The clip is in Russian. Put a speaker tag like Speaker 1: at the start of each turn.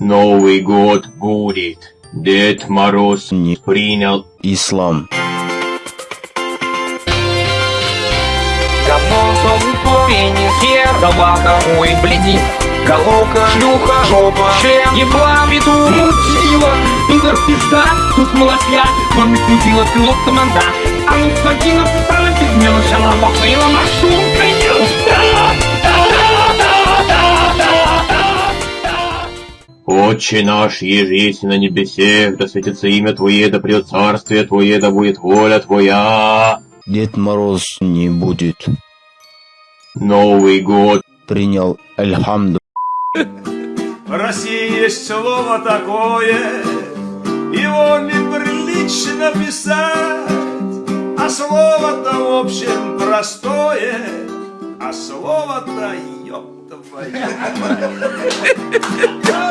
Speaker 1: Новый год будет. Дед Мороз
Speaker 2: Не
Speaker 1: принял
Speaker 2: ислам.
Speaker 3: Говно, пенис, хер, собака, ой, блядин Головка, шлюха, жопа, член, ебла, петух, мутила. Пидор, пизда, тут молотья, он крутила пилот команда. А ну, скотина, стала пизмела, шала, бахвила, машинка,
Speaker 1: Отче наш, ежесть на небесе, да светится имя Твое, да придет царствие Твое, да будет воля Твоя.
Speaker 2: Дед Мороз не будет.
Speaker 1: Новый год
Speaker 2: Принял Альхамду.
Speaker 4: В России есть слово такое, его неприлично писать, а слово-то в общем простое, а слово-то ёб твою мать.